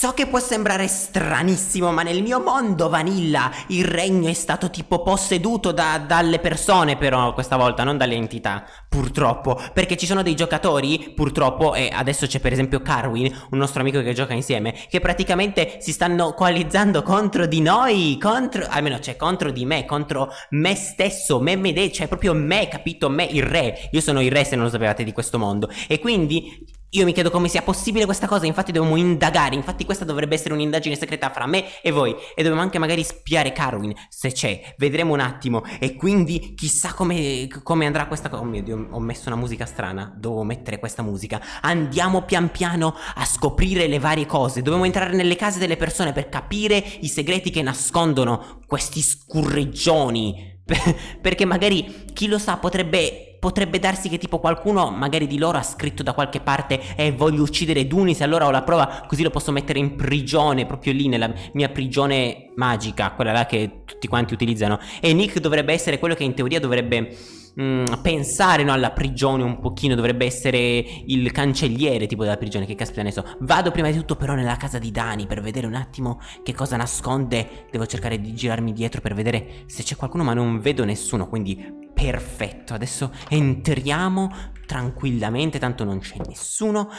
So che può sembrare stranissimo, ma nel mio mondo vanilla il regno è stato tipo posseduto da, dalle persone, però questa volta, non dalle entità, purtroppo. Perché ci sono dei giocatori, purtroppo, e adesso c'è per esempio Carwin, un nostro amico che gioca insieme, che praticamente si stanno coalizzando contro di noi, contro, almeno cioè contro di me, contro me stesso, me me, cioè proprio me, capito? Me, il re. Io sono il re se non lo sapevate di questo mondo. E quindi io mi chiedo come sia possibile questa cosa, infatti dobbiamo indagare, infatti questa dovrebbe essere un'indagine segreta fra me e voi e dobbiamo anche magari spiare Carwin, se c'è, vedremo un attimo e quindi chissà come, come andrà questa cosa, oh mio Dio ho messo una musica strana, devo mettere questa musica, andiamo pian piano a scoprire le varie cose, dobbiamo entrare nelle case delle persone per capire i segreti che nascondono questi scurreggioni, perché magari chi lo sa potrebbe potrebbe darsi che tipo qualcuno magari di loro ha scritto da qualche parte e eh, voglio uccidere Dunis allora ho la prova così lo posso mettere in prigione proprio lì nella mia prigione magica quella là che tutti quanti utilizzano. E Nick dovrebbe essere quello che in teoria dovrebbe mm, pensare no, alla prigione un pochino dovrebbe essere il cancelliere tipo della prigione che caspita ne so. Vado prima di tutto però nella casa di Dani per vedere un attimo che cosa nasconde. Devo cercare di girarmi dietro per vedere se c'è qualcuno ma non vedo nessuno quindi Perfetto, adesso entriamo tranquillamente, tanto non c'è nessuno.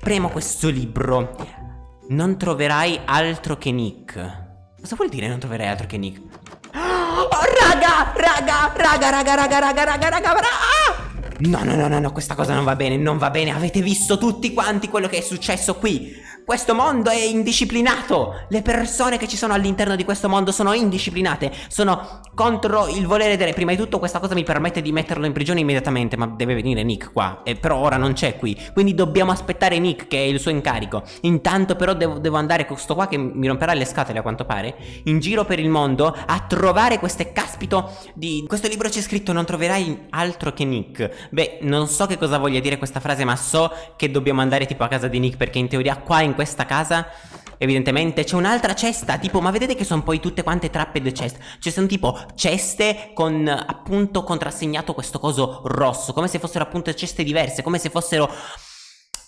Premo questo libro. Non troverai altro che Nick. Cosa vuol dire non troverai altro che Nick? Oh, raga, raga, raga, raga, raga, raga, raga, raga, raga. No, no, no, no, no, questa cosa non va bene, non va bene. Avete visto tutti quanti quello che è successo qui. Questo mondo è indisciplinato. Le persone che ci sono all'interno di questo mondo sono indisciplinate. Sono contro il volere del re. Prima di tutto questa cosa mi permette di metterlo in prigione immediatamente. Ma deve venire Nick qua. E però ora non c'è qui. Quindi dobbiamo aspettare Nick che è il suo incarico. Intanto però devo, devo andare con questo qua che mi romperà le scatole a quanto pare. In giro per il mondo a trovare queste caspito di... Questo libro c'è scritto non troverai altro che Nick. Beh non so che cosa voglia dire questa frase ma so che dobbiamo andare tipo a casa di Nick perché in teoria qua in questa casa Evidentemente c'è un'altra cesta Tipo ma vedete che sono poi tutte quante trapped chest Cioè sono tipo ceste con appunto contrassegnato questo coso rosso Come se fossero appunto ceste diverse Come se fossero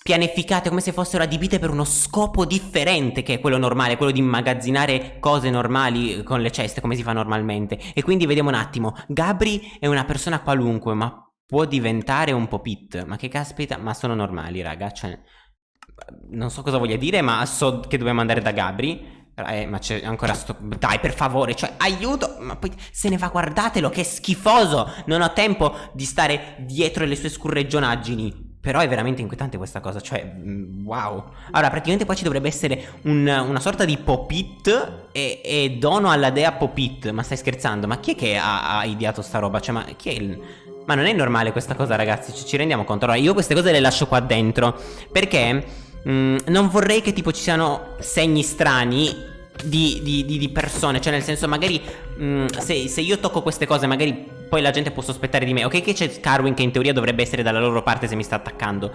pianificate come se fossero adibite per uno scopo differente che è quello normale, quello di immagazzinare cose normali con le ceste come si fa normalmente. E quindi vediamo un attimo, Gabri è una persona qualunque, ma può diventare un po' pit. Ma che caspita, ma sono normali, raga, cioè non so cosa voglia dire, ma so che dobbiamo andare da Gabri. Eh, ma c'è ancora sto... Dai, per favore, cioè, aiuto! Ma poi se ne va, guardatelo, che schifoso! Non ho tempo di stare dietro le sue scurregionaggini. Però è veramente inquietante questa cosa, cioè, mm, wow. Allora, praticamente qua ci dovrebbe essere un, una sorta di Popit e, e, dono alla dea Popit. Ma stai scherzando? Ma chi è che ha, ha ideato sta roba? Cioè, ma chi è il... Ma non è normale questa cosa, ragazzi, ci, rendiamo conto. Allora, io queste cose le lascio qua dentro, perché... Mm, non vorrei che tipo ci siano segni strani di, di, di, di persone. Cioè nel senso magari mm, se, se, io tocco queste cose magari poi la gente può sospettare di me. Ok che c'è Carwin che in teoria dovrebbe essere dalla loro parte se mi sta attaccando.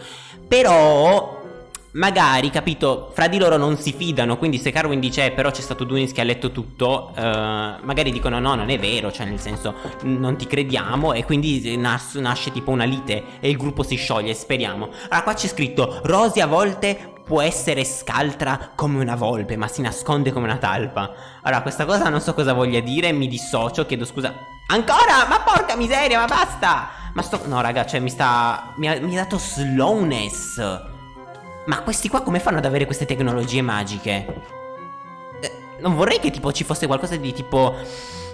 Però magari, capito, fra di loro non si fidano, quindi se Carwin dice eh, però c'è stato Dunis che ha letto tutto, uh, magari dicono no, non è vero, cioè nel senso non ti crediamo e quindi nas nasce tipo una lite e il gruppo si scioglie, speriamo. Allora qua c'è scritto Rosy a volte può essere scaltra come una volpe ma si nasconde come una talpa. Allora questa cosa non so cosa voglia dire, mi dissocio, chiedo scusa. Ancora? Ma porca miseria, ma basta! Ma sto... No raga, cioè mi sta... mi ha, mi ha dato slowness. Ma questi qua come fanno ad avere queste tecnologie magiche? Eh, non vorrei che tipo ci fosse qualcosa di tipo...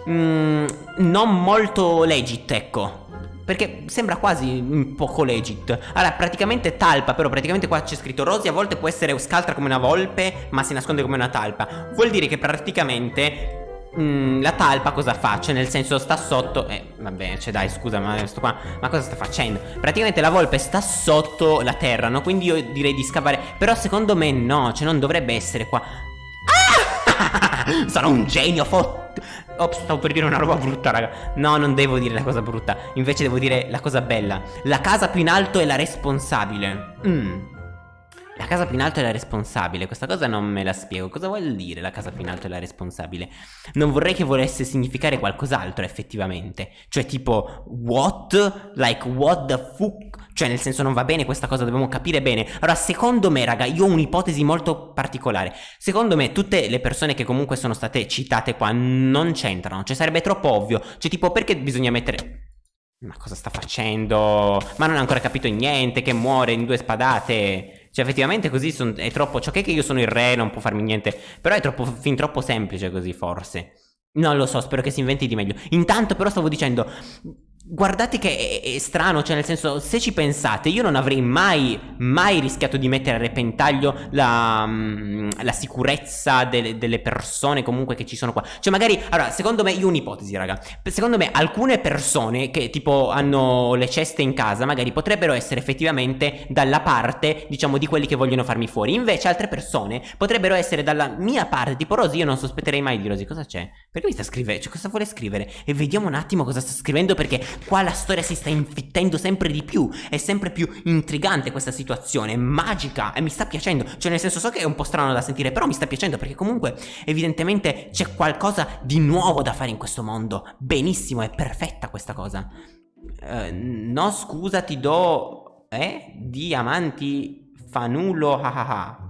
Mm, non molto legit, ecco. Perché sembra quasi un poco legit Allora praticamente talpa Però praticamente qua c'è scritto Rosy a volte può essere scaltra come una volpe Ma si nasconde come una talpa Vuol dire che praticamente Mm, la talpa cosa fa? Cioè nel senso sta sotto Eh vabbè cioè dai scusa ma sto qua Ma cosa sta facendo? Praticamente la volpe sta sotto la terra no? Quindi io direi di scavare Però secondo me no Cioè non dovrebbe essere qua ah! Sono un genio fotto Ops stavo per dire una roba brutta raga No non devo dire la cosa brutta Invece devo dire la cosa bella La casa più in alto è la responsabile Mmm la casa più in alto è la responsabile, questa cosa non me la spiego. Cosa vuol dire la casa più in alto è la responsabile? Non vorrei che volesse significare qualcos'altro effettivamente. Cioè tipo, what? Like, what the fuck? Cioè, nel senso, non va bene questa cosa, dobbiamo capire bene. Allora, secondo me, raga, io ho un'ipotesi molto particolare. Secondo me, tutte le persone che comunque sono state citate qua non c'entrano. Cioè, sarebbe troppo ovvio. Cioè, tipo, perché bisogna mettere. Ma cosa sta facendo? Ma non ha ancora capito niente, che muore in due spadate. Cioè, effettivamente così son, è troppo. Cioè, che io sono il re, non può farmi niente. Però è troppo, fin troppo semplice così, forse. Non lo so, spero che si inventi di meglio. Intanto, però, stavo dicendo. Guardate che è, è, strano, cioè nel senso, se ci pensate, io non avrei mai, mai rischiato di mettere a repentaglio la, mm, la sicurezza delle, delle, persone comunque che ci sono qua. Cioè magari, allora, secondo me, io un'ipotesi, raga. Secondo me alcune persone che tipo hanno le ceste in casa, magari potrebbero essere effettivamente dalla parte, diciamo, di quelli che vogliono farmi fuori. Invece altre persone potrebbero essere dalla mia parte, tipo Rosy, io non sospetterei mai di Rosy. Cosa c'è? Perché mi sta scrivendo? Cioè, cosa vuole scrivere? E vediamo un attimo cosa sta scrivendo perché Qua la storia si sta infittendo sempre di più, è sempre più intrigante questa situazione, magica e mi sta piacendo. Cioè nel senso so che è un po' strano da sentire, però mi sta piacendo perché comunque evidentemente c'è qualcosa di nuovo da fare in questo mondo. Benissimo, è perfetta questa cosa. Uh, no scusa ti do... Eh? Diamanti fanulo hahaha.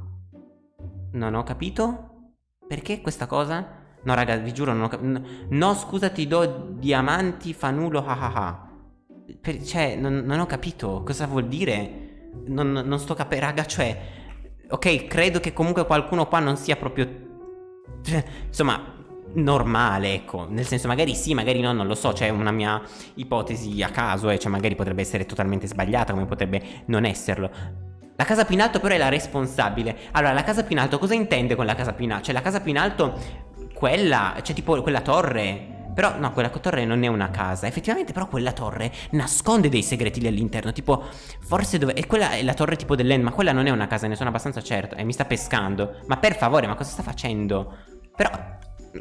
Non ho capito? Perché questa cosa? No raga vi giuro non ho capito No scusa ti do diamanti fa nulo hahaha per, Cioè non, non, ho capito cosa vuol dire Non, non sto capendo raga cioè Ok credo che comunque qualcuno qua non sia proprio cioè, Insomma normale, ecco, nel senso magari sì, magari no, non lo so, c'è una mia ipotesi a caso, eh, cioè magari potrebbe essere totalmente sbagliata, come potrebbe non esserlo. La casa più in alto però è la responsabile. Allora, la casa più in alto cosa intende con la casa più in alto? Cioè la casa più in alto quella, cioè tipo quella torre. Però no, quella torre non è una casa. Effettivamente però quella torre nasconde dei segreti lì all'interno. Tipo, forse dove... E quella è la torre tipo dell'end Ma quella non è una casa, ne sono abbastanza certo E mi sta pescando. Ma per favore, ma cosa sta facendo? Però...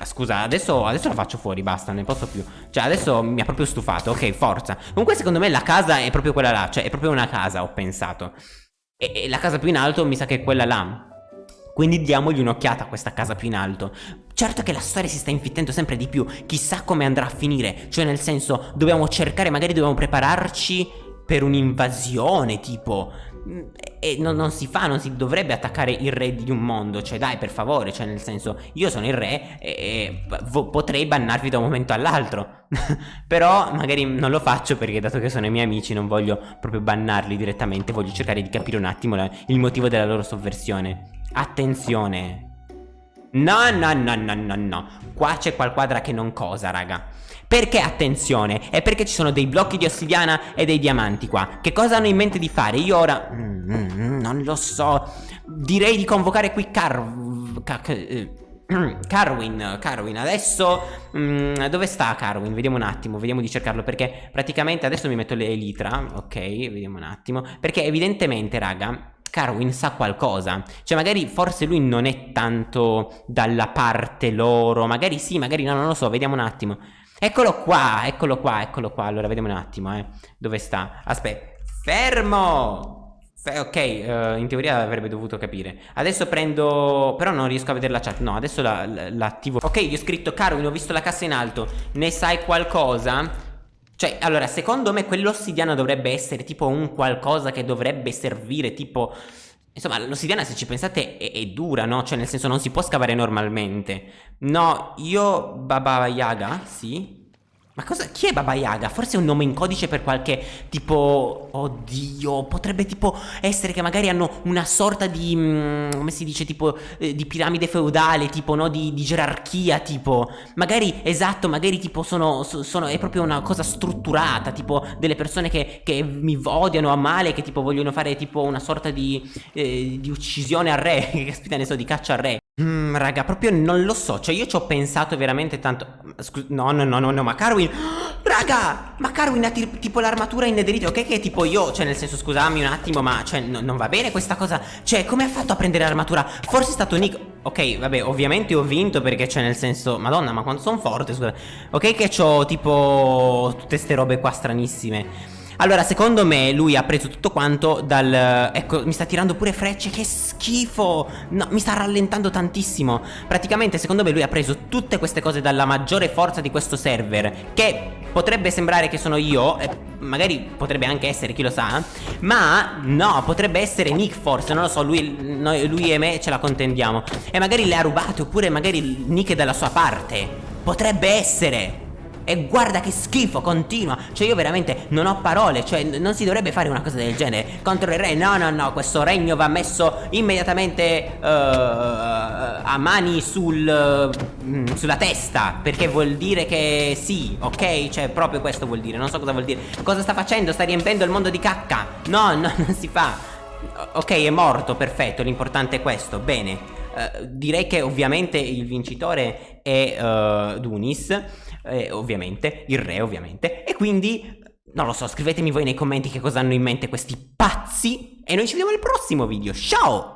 Scusa, adesso, adesso la faccio fuori, basta, ne posso più. Cioè, adesso mi ha proprio stufato. Ok, forza. Comunque secondo me la casa è proprio quella là Cioè, è proprio una casa, ho pensato. E, e la casa più in alto mi sa che è quella là quindi diamogli un'occhiata a questa casa più in alto. Certo che la storia si sta infittendo sempre di più, chissà come andrà a finire, cioè nel senso dobbiamo cercare, magari dobbiamo prepararci per un'invasione tipo. E non, non, si fa, non si dovrebbe attaccare il re di un mondo. Cioè dai per favore, cioè nel senso Io sono il re e, e potrei bannarvi da un momento all'altro. Però magari non lo faccio perché dato che sono i miei amici Non voglio proprio bannarli direttamente. Voglio cercare di capire un attimo la, il motivo della loro sovversione Attenzione No, no, no, no, no, no Qua c'è qualquadra che non cosa, raga Perché attenzione? È perché ci sono dei blocchi di ossidiana e dei diamanti qua Che cosa hanno in mente di fare? Io ora... Mm, mm, mm non lo so Direi di convocare qui Car... Eh, Carwin, Carwin, adesso mm, dove sta Carwin? Vediamo un attimo, vediamo di cercarlo perché praticamente adesso mi metto le elitra, ok, vediamo un attimo, perché evidentemente raga Carwin sa qualcosa. Cioè magari forse lui non è tanto dalla parte loro Magari sì, magari no, non lo so, vediamo un attimo. Eccolo qua, eccolo qua, eccolo qua. Allora vediamo un attimo, eh. Dove sta? Aspetta, fermo! ok, uh, in teoria avrebbe dovuto capire. Adesso prendo... Però non riesco a vedere la chat. No, adesso l'attivo la, Ok, gli ho scritto Carwin, ho visto la cassa in alto. Ne sai qualcosa? Cioè, allora, secondo me quell'ossidiana dovrebbe essere tipo un qualcosa che dovrebbe servire tipo... Insomma, l'ossidiana se ci pensate è, è, dura, no? Cioè, nel senso non si può scavare normalmente. No, io... Baba Yaga? Sì? Ma cosa? Chi è Baba Yaga? Forse è un nome in codice per qualche tipo... Oddio, potrebbe tipo essere che magari hanno una sorta di... Mm, come si dice? Tipo eh, di piramide feudale, tipo no? Di, di, gerarchia, tipo... Magari, esatto, magari tipo sono, sono... È proprio una cosa strutturata, tipo delle persone che, che mi odiano a male, che tipo vogliono fare tipo una sorta di... Eh, di uccisione al re, che caspita ne so, di caccia al re. Mm, raga, proprio non lo so. Cioè, io ci ho pensato veramente tanto. Scusa, no, no, no, no, no, ma Carwin. Raga, ma Carwin ha tipo l'armatura in nederite. Ok, che tipo io. Cioè, nel senso, scusami un attimo, ma cioè, no, non va bene questa cosa. Cioè, come ha fatto a prendere l'armatura? Forse è stato Nick. Ok, vabbè, ovviamente ho vinto perché, cioè, nel senso. Madonna, ma quanto sono forte, scusa. Ok, che ho tipo. Tutte ste robe qua stranissime. Allora, secondo me lui ha preso tutto quanto dal... Ecco, mi sta tirando pure frecce, che schifo! No, mi sta rallentando tantissimo. Praticamente, secondo me lui ha preso tutte queste cose dalla maggiore forza di questo server, che potrebbe sembrare che sono io, magari potrebbe anche essere, chi lo sa, ma no, potrebbe essere Nick forse, non lo so, lui, noi, lui e me ce la contendiamo. E magari le ha rubate, oppure magari Nick è dalla sua parte. Potrebbe essere. E guarda che schifo, continua. Cioè io veramente non ho parole Cioè non si dovrebbe fare una cosa del genere. Contro il re, no no no Questo regno va messo immediatamente uh, A mani sul uh, Sulla testa Perché vuol dire che sì, ok? Cioè proprio questo vuol dire, non so cosa vuol dire. Cosa sta facendo? Sta riempendo il mondo di cacca? No, no, non si fa. Ok, è morto, perfetto L'importante è questo, bene. Uh, direi che ovviamente il vincitore è uh, Dunis eh, ovviamente, il re ovviamente, e quindi non lo so, scrivetemi voi nei commenti che cosa hanno in mente questi pazzi. E noi ci vediamo al prossimo video, ciao!